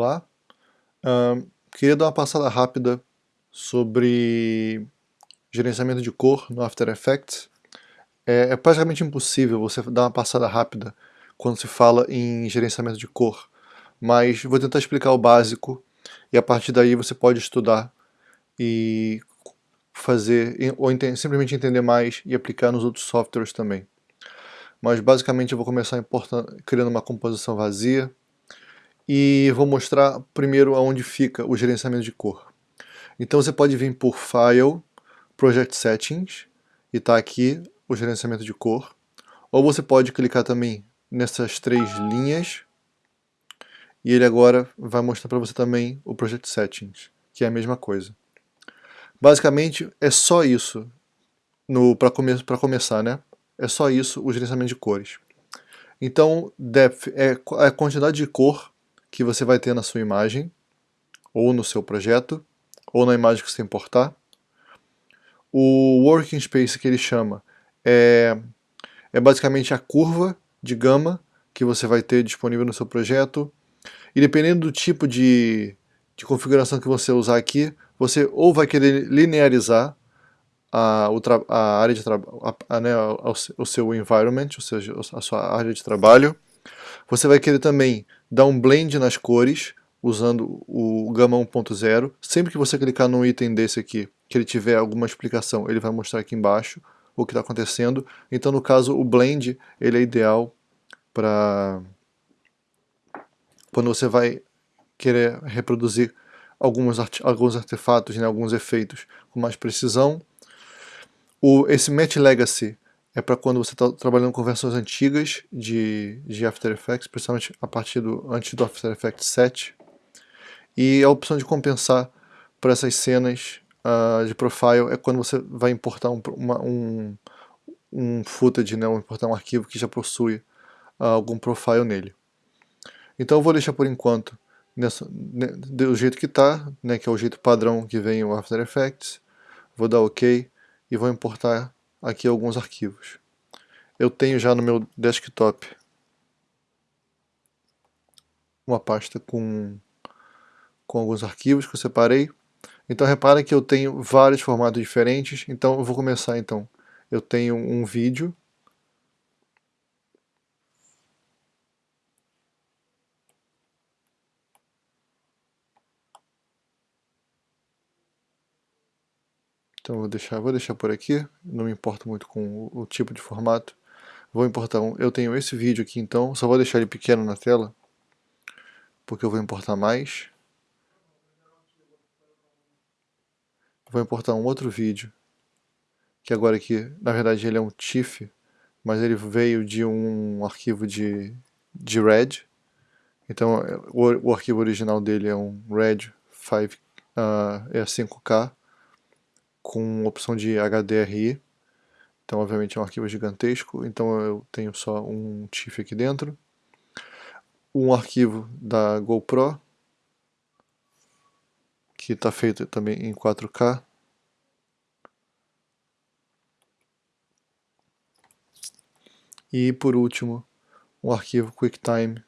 Olá, uh, queria dar uma passada rápida sobre gerenciamento de cor no After Effects. É, é, praticamente impossível você dar uma passada rápida quando se fala em gerenciamento de cor, mas vou tentar explicar o básico e a partir daí você pode estudar e fazer, ou ent simplesmente entender mais e aplicar nos outros softwares também. Mas basicamente eu vou começar criando uma composição vazia, e vou mostrar primeiro aonde fica o gerenciamento de cor. Então você pode vir por File, Project Settings, e está aqui o gerenciamento de cor. Ou você pode clicar também nessas três linhas, e ele agora vai mostrar para você também o Project Settings, que é a mesma coisa. Basicamente é só isso para come começar, né? É só isso o gerenciamento de cores. Então, depth é a quantidade de cor que você vai ter na sua imagem, ou no seu projeto, ou na imagem que você importar. O Working Space que ele chama é, é basicamente a curva de gama que você vai ter disponível no seu projeto. E dependendo do tipo de, de configuração que você usar aqui, você ou vai querer linearizar a, a área de trabalho, né, o seu environment, ou seja, a sua área de trabalho. Você vai querer também dá um blend nas cores, usando o Gama 1.0. Sempre que você clicar num item desse aqui, que ele tiver alguma explicação, ele vai mostrar aqui embaixo o que está acontecendo. Então, no caso, o blend ele é ideal para quando você vai querer reproduzir alguns, art alguns artefatos, né, alguns efeitos com mais precisão. O, esse Match Legacy é para quando você está trabalhando com versões antigas de, de After Effects, principalmente a partir do antes do After Effects 7. E a opção de compensar para essas cenas uh, de profile é quando você vai importar um, uma, um, um footage, né, ou importar um arquivo que já possui uh, algum profile nele. Então eu vou deixar por enquanto nessa, né, do jeito que está, né, que é o jeito padrão que vem o After Effects. Vou dar OK e vou importar aqui alguns arquivos. Eu tenho já no meu desktop uma pasta com, com alguns arquivos que eu separei. Então repara que eu tenho vários formatos diferentes, então eu vou começar então. Eu tenho um vídeo Então vou deixar, vou deixar por aqui, não me importo muito com o, tipo de formato. Vou importar um, eu tenho esse vídeo aqui então, só vou deixar ele pequeno na tela, porque eu vou importar mais. Vou importar um outro vídeo, que agora aqui, na verdade ele é um TIFF, mas ele veio de um arquivo de, de RED. Então o, o arquivo original dele é um RED 5, uh, é 5K com opção de HDRI. Então, obviamente, é um arquivo gigantesco. Então, eu tenho só um TIFF aqui dentro. Um arquivo da GoPro, que está feito também em 4K. E, por último, um arquivo QuickTime,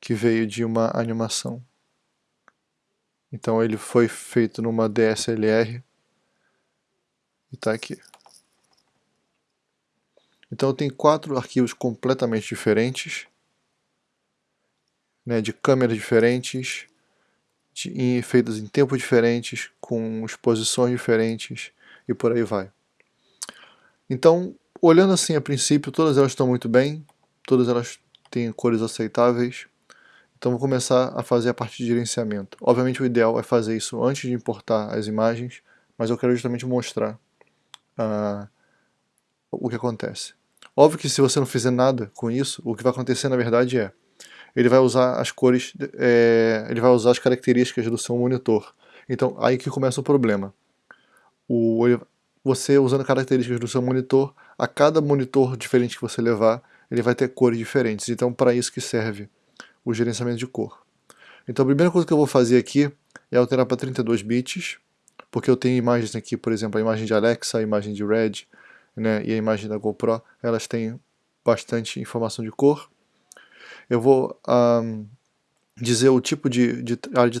que veio de uma animação. Então ele foi feito numa DSLR e está aqui. Então tenho quatro arquivos completamente diferentes, né, de câmeras diferentes, de, em, feitos em tempos diferentes, com exposições diferentes e por aí vai. Então, olhando assim a princípio, todas elas estão muito bem, todas elas têm cores aceitáveis, então vou começar a fazer a parte de gerenciamento. Obviamente o ideal é fazer isso antes de importar as imagens, mas eu quero justamente mostrar uh, o que acontece. Óbvio que se você não fizer nada com isso, o que vai acontecer na verdade é, ele vai usar as cores, é, ele vai usar as características do seu monitor. Então aí que começa o problema. O, você usando características do seu monitor, a cada monitor diferente que você levar, ele vai ter cores diferentes. Então para isso que serve o gerenciamento de cor. Então a primeira coisa que eu vou fazer aqui é alterar para 32 bits, porque eu tenho imagens aqui, por exemplo, a imagem de Alexa, a imagem de Red né, e a imagem da GoPro, elas têm bastante informação de cor. eu vou um, dizer o tipo de, de área de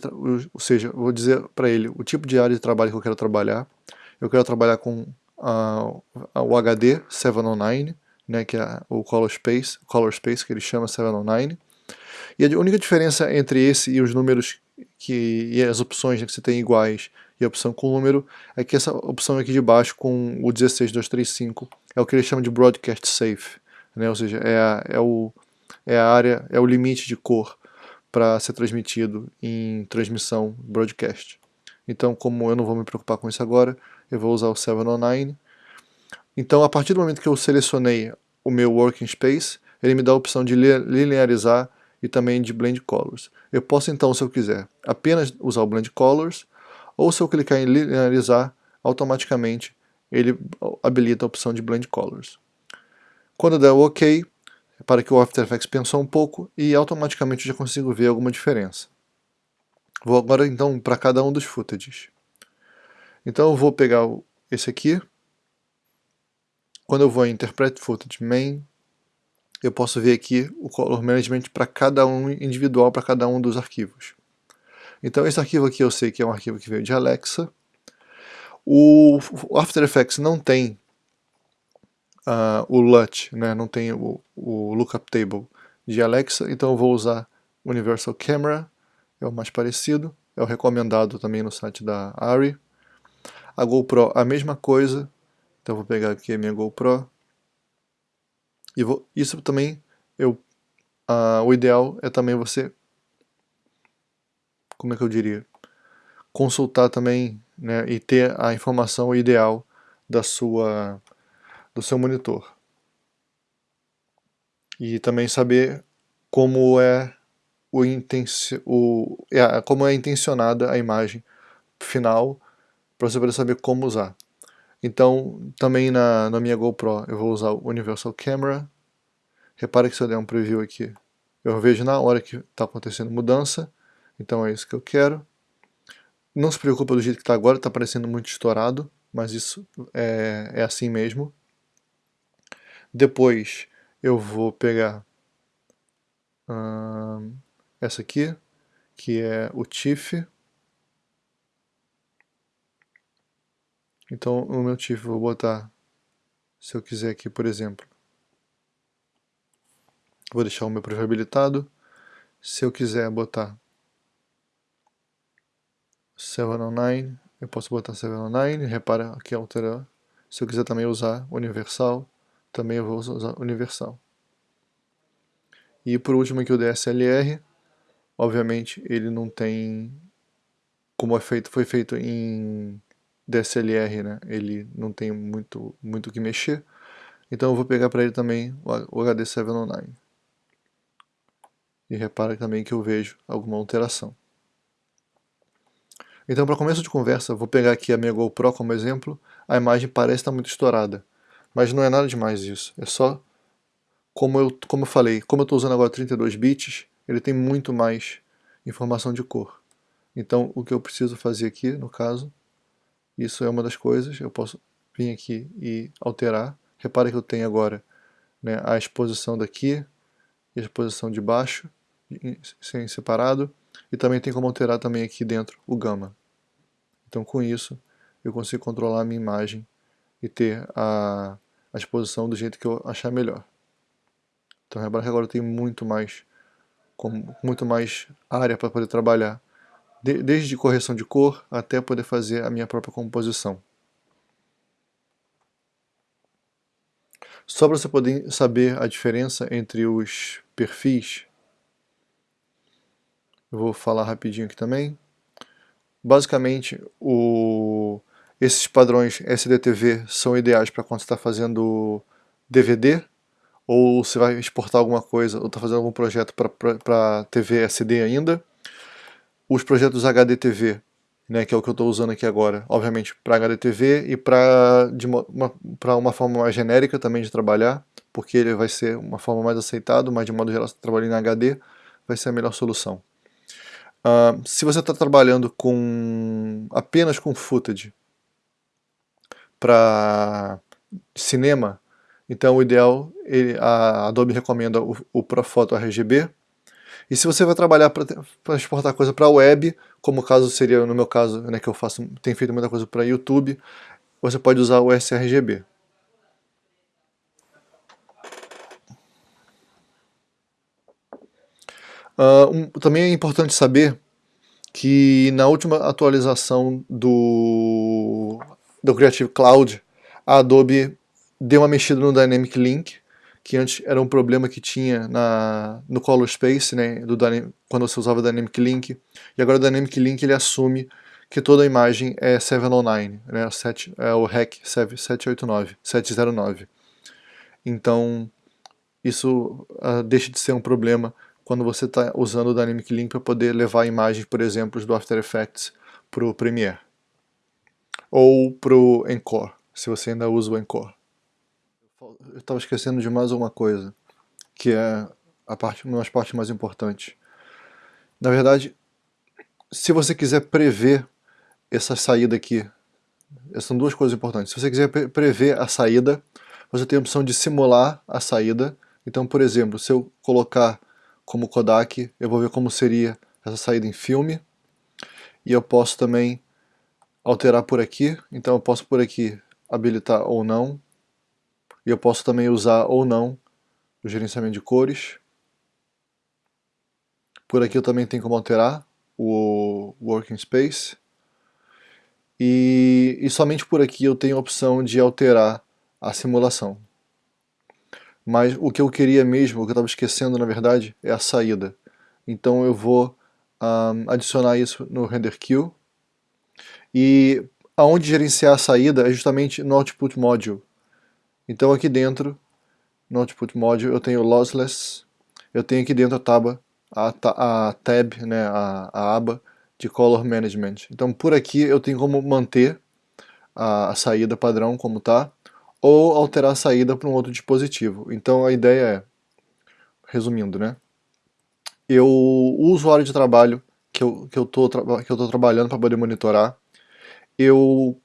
ou seja, vou dizer para ele o tipo de área de trabalho que eu quero trabalhar. Eu quero trabalhar com uh, o HD 709, né, que é o Color Space, Color Space que ele chama 709. E a única diferença entre esse e os números que, e as opções né, que você tem iguais e a opção com número é que essa opção aqui de baixo com o 16235 é o que ele chama de Broadcast Safe, né, ou seja, é, a, é, o, é a área, é o limite de cor para ser transmitido em transmissão broadcast. Então, como eu não vou me preocupar com isso agora, eu vou usar o 709. Então, a partir do momento que eu selecionei o meu Working Space, ele me dá a opção de linearizar e também de Blend Colors. Eu posso então, se eu quiser, apenas usar o Blend Colors, ou se eu clicar em linearizar, automaticamente ele habilita a opção de Blend Colors. Quando der o OK, para que o After Effects pensou um pouco e automaticamente já consigo ver alguma diferença. Vou agora então para cada um dos footages. Então eu vou pegar esse aqui. Quando eu vou em Interpret Footage Main, eu posso ver aqui o Color Management para cada um individual, para cada um dos arquivos. Então esse arquivo aqui eu sei que é um arquivo que veio de Alexa. O After Effects não tem uh, o LUT, né? não tem o, o Lookup Table de Alexa, então eu vou usar Universal Camera, é o mais parecido, é o recomendado também no site da ARRI. A GoPro, a mesma coisa, então eu vou pegar aqui a minha GoPro, e vou, isso também, eu, o ideal é também você, como é que eu diria, consultar também né, e ter a informação ideal da sua do seu monitor. E também saber como é, o, o é, como é intencionada a imagem final para você poder saber como usar. Então, também na, na minha GoPro eu vou usar o Universal Camera. Repare que se eu der um preview aqui, eu vejo na hora que está acontecendo mudança. Então é isso que eu quero. Não se preocupa do jeito que está agora, está parecendo muito estourado, mas isso é, é assim mesmo. Depois eu vou pegar hum, essa aqui, que é o TIFF. Então, no meu eu vou botar, se eu quiser aqui, por exemplo, vou deixar o meu preview habilitado. Se eu quiser botar 709, eu posso botar 709, repara aqui alterar. Se eu quiser também usar universal, também eu vou usar universal. E por último aqui o DSLR, obviamente ele não tem, como é feito, foi feito em DSLR, né? ele não tem muito muito que mexer, então eu vou pegar para ele também o HD 709. E repara também que eu vejo alguma alteração. Então para começo de conversa, vou pegar aqui a minha GoPro como exemplo, a imagem parece estar muito estourada. Mas não é nada demais isso, é só, como eu, como eu falei, como eu estou usando agora 32 bits, ele tem muito mais informação de cor. Então o que eu preciso fazer aqui, no caso, isso é uma das coisas, eu posso vir aqui e alterar. Repare que eu tenho agora né, a exposição daqui e a exposição de baixo, sem separado, e também tem como alterar também aqui dentro o gama. Então com isso eu consigo controlar a minha imagem e ter a, a exposição do jeito que eu achar melhor. Então repara que agora eu tenho muito mais, com, muito mais área para poder trabalhar, de, desde correção de cor até poder fazer a minha própria composição. Só para você poder saber a diferença entre os perfis, eu vou falar rapidinho aqui também. Basicamente, o, esses padrões SDTV são ideais para quando você está fazendo DVD, ou você vai exportar alguma coisa, ou está fazendo algum projeto para TV SD ainda. Os projetos HDTV, né, que é o que eu estou usando aqui agora, obviamente para HDTV e para uma, uma forma mais genérica também de trabalhar, porque ele vai ser uma forma mais aceitada, mas de modo geral, trabalhando em HD, vai ser a melhor solução. Uh, se você está trabalhando com apenas com footage, para cinema, Então o ideal, ele, a Adobe recomenda o, o Profoto RGB. E se você vai trabalhar para exportar coisa para a web, como o caso seria no meu caso, né, que eu faço, tenho feito muita coisa para YouTube, você pode usar o sRGB. Uh, um, também é importante saber que na última atualização do, do Creative Cloud, a Adobe deu uma mexida no Dynamic Link, que antes era um problema que tinha na, no Color Space, né, do, quando você usava o Dynamic Link, e agora o Dynamic Link ele assume que toda a imagem é 709, né, 7, é o REC 789, 709. Então, isso uh, deixa de ser um problema quando você está usando o Dynamic Link para poder levar imagens, por exemplo, do After Effects para o Premiere. Ou para o Encore, se você ainda usa o Encore. Eu estava esquecendo de mais uma coisa, que é a parte, uma das partes mais importantes. Na verdade, se você quiser prever essa saída aqui, essas são duas coisas importantes. Se você quiser prever a saída, você tem a opção de simular a saída. Então, por exemplo, se eu colocar como Kodak, eu vou ver como seria essa saída em filme. E eu posso também alterar por aqui, então eu posso por aqui habilitar ou não. E eu posso também usar ou não o gerenciamento de cores. Por aqui eu também tenho como alterar o Working Space. E, e somente por aqui eu tenho a opção de alterar a simulação. Mas o que eu queria mesmo, o que eu estava esquecendo na verdade, é a saída. Então eu vou um, adicionar isso no render queue. E aonde gerenciar a saída é justamente no Output Module. Então aqui dentro, no Output Module, eu tenho Lossless, eu tenho aqui dentro a tab, a, a tab, né, a, a aba de Color Management. Então por aqui eu tenho como manter a, a saída padrão como está, ou alterar a saída para um outro dispositivo. Então a ideia é, resumindo, né? Eu, o usuário de trabalho que eu que eu tô, que eu trabalhando para poder monitorar, eu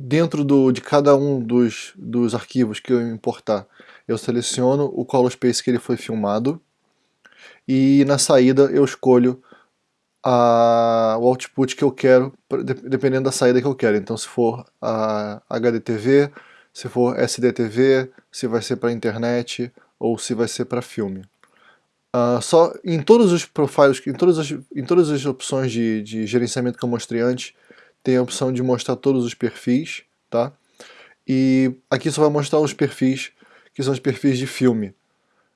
dentro do, de cada um dos, dos arquivos que eu importar, eu seleciono o color space que ele foi filmado e na saída eu escolho a, o output que eu quero, dependendo da saída que eu quero. Então se for a HDTV, se for SDTV, se vai ser para internet ou se vai ser para filme. Uh, só em todos os profiles, em todas as, em todas as opções de, de gerenciamento que eu mostrei antes, tem a opção de mostrar todos os perfis, tá? E aqui só vai mostrar os perfis que são os perfis de filme.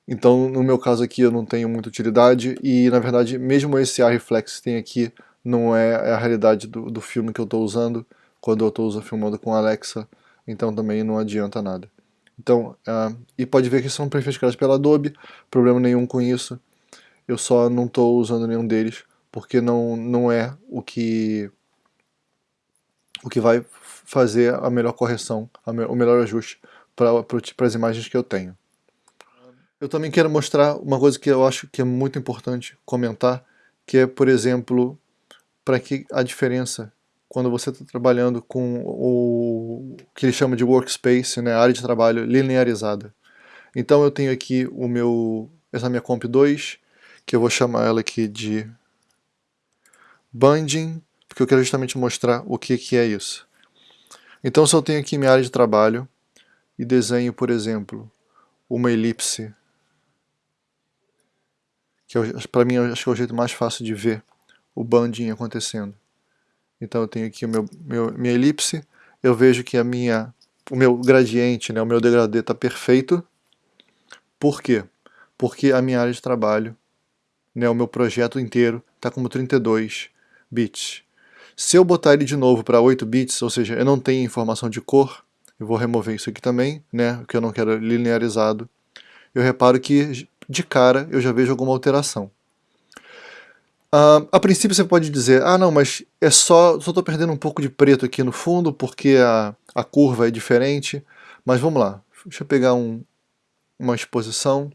Então, no meu caso aqui, eu não tenho muita utilidade e, na verdade, mesmo esse A-Reflex que tem aqui não é, a realidade do, do filme que eu estou usando quando eu estou filmando com Alexa então também não adianta nada. Então, uh, e pode ver que são perfis criados pela Adobe, problema nenhum com isso. Eu só não estou usando nenhum deles, porque não, não é o que, o que vai fazer a melhor correção, a me, o melhor ajuste para as imagens que eu tenho. Eu também quero mostrar uma coisa que eu acho que é muito importante comentar, que é, por exemplo, para que a diferença quando você está trabalhando com o que ele chama de workspace, né, área de trabalho linearizada. Então eu tenho aqui o meu, essa minha comp 2, que eu vou chamar ela aqui de bunding, porque eu quero justamente mostrar o que, que é isso. Então se eu tenho aqui minha área de trabalho e desenho, por exemplo, uma elipse, que para mim acho que é o jeito mais fácil de ver o bunding acontecendo. Então eu tenho aqui o meu, meu, minha elipse, eu vejo que a minha, o meu gradiente, né, o meu degradê está perfeito. Por quê? Porque a minha área de trabalho, né, o meu projeto inteiro, está como 32 bits. Se eu botar ele de novo para 8 bits, ou seja, eu não tenho informação de cor, eu vou remover isso aqui também, né, que eu não quero linearizado, eu reparo que de cara eu já vejo alguma alteração. Uh, a princípio você pode dizer, ah não, mas é só, só estou perdendo um pouco de preto aqui no fundo porque a, a curva é diferente, mas vamos lá, deixa eu pegar um, uma exposição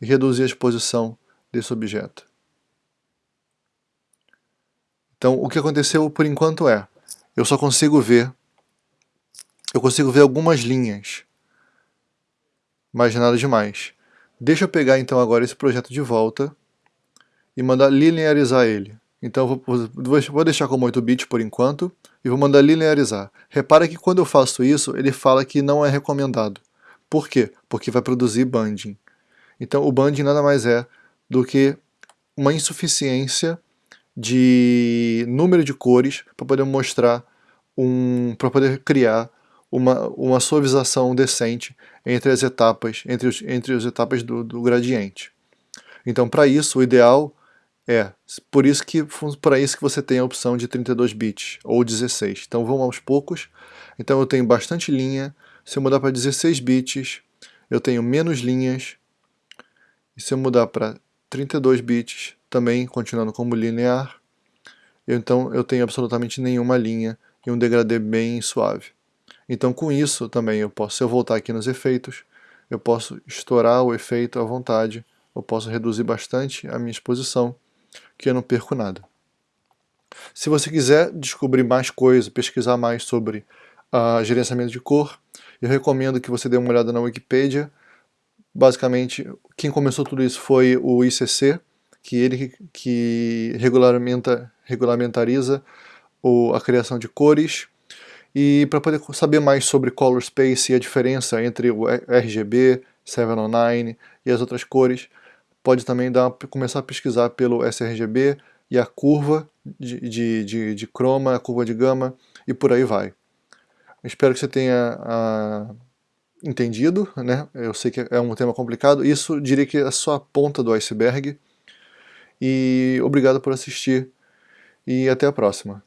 e reduzir a exposição desse objeto. Então o que aconteceu por enquanto é, eu só consigo ver, eu consigo ver algumas linhas, mas nada demais. Deixa eu pegar então agora esse projeto de volta e mandar linearizar ele. Então vou, vou deixar como 8 bits por enquanto e vou mandar linearizar. Repara que quando eu faço isso, ele fala que não é recomendado. Por quê? Porque vai produzir banding. Então o banding nada mais é do que uma insuficiência de número de cores para poder mostrar um, para poder criar uma, uma suavização decente entre as etapas, entre, os, entre as etapas do, do gradiente. Então, para isso, o ideal é, por isso que para isso que você tem a opção de 32 bits ou 16. Então vamos aos poucos. Então eu tenho bastante linha. Se eu mudar para 16 bits, eu tenho menos linhas. E se eu mudar para 32 bits, também continuando como linear, então eu tenho absolutamente nenhuma linha e um degradê bem suave. Então com isso também eu posso, se eu voltar aqui nos efeitos, eu posso estourar o efeito à vontade, eu posso reduzir bastante a minha exposição, que eu não perco nada. Se você quiser descobrir mais coisas, pesquisar mais sobre uh, gerenciamento de cor, eu recomendo que você dê uma olhada na Wikipedia. Basicamente, quem começou tudo isso foi o ICC, que ele que regulamenta, regulamentariza o, a criação de cores. E para poder saber mais sobre Color Space e a diferença entre o RGB, 709 e as outras cores, pode também dar, começar a pesquisar pelo sRGB e a curva de, de, de, de croma, a curva de gama e por aí vai. Espero que você tenha a, entendido, né? eu sei que é um tema complicado, isso diria que é só a ponta do iceberg, e obrigado por assistir e até a próxima.